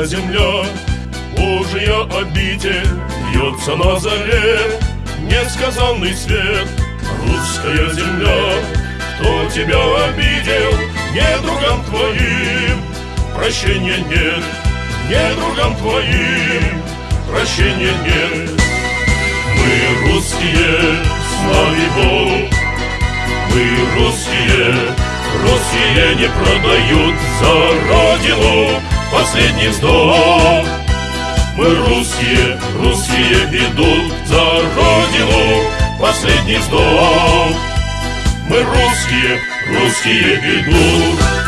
Русская земля, Божья обитель, Льется на заре. Несказанный свет. Русская земля, кто тебя обидел, Недругам твоим? Прощения нет, Недругам твоим. Прощения нет. Мы русские, слави Бог, мы русские, русские не продают за родину последний вздох. Мы русские, русские идут за родину последний вздох. Мы русские, русские идут.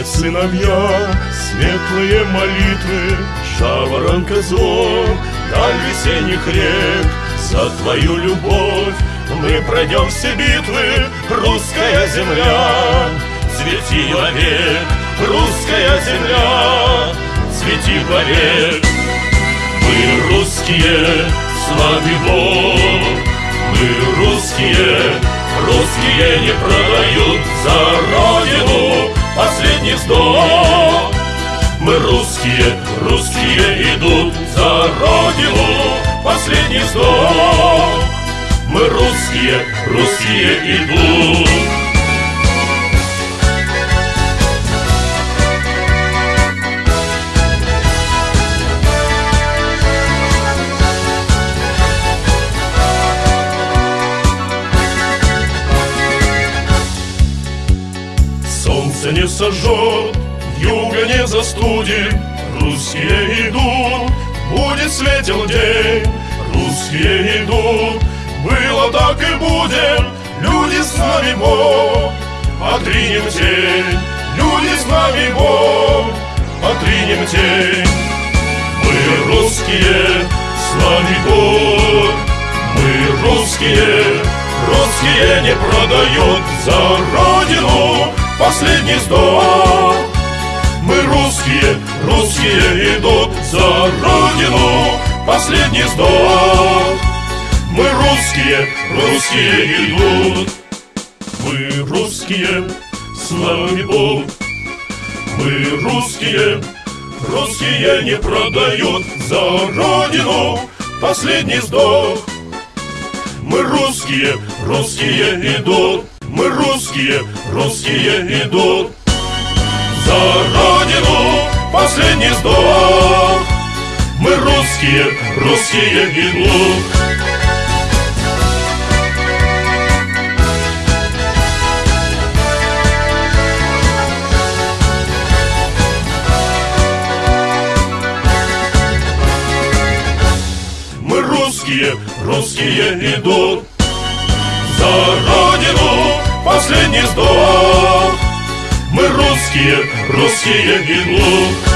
Помнят сыновья светлые молитвы, Жаворонка зов, даль весенних рек, За твою любовь мы пройдем все битвы, Русская земля, цвети вовек, Русская земля, цвети вовек. Мы русские, славы Бог, мы русские, русские не продают вздох. Мы русские, русские идут за родину последний вздох. Мы русские, русские идут. Солнце не сожжет, юга не застудит, Русские идут, будет светел день, Русские идут, было так и будет, Люди с нами Бог, отринем тень, Люди с нами Бог, отринем тень. Мы русские, слави Бог, мы русские, русские не продают за родину последний вздох. Мы русские, русские идут за родину последний вздох. Мы русские, русские идут. Мы русские, слава Бог. Мы русские, русские не продают за родину последний вздох. Мы русские, русские идут. Мы русские, русские идут За родину последний вздох Мы русские, русские идут. Мы русские, русские идут последний вздох Мы русские, русские идут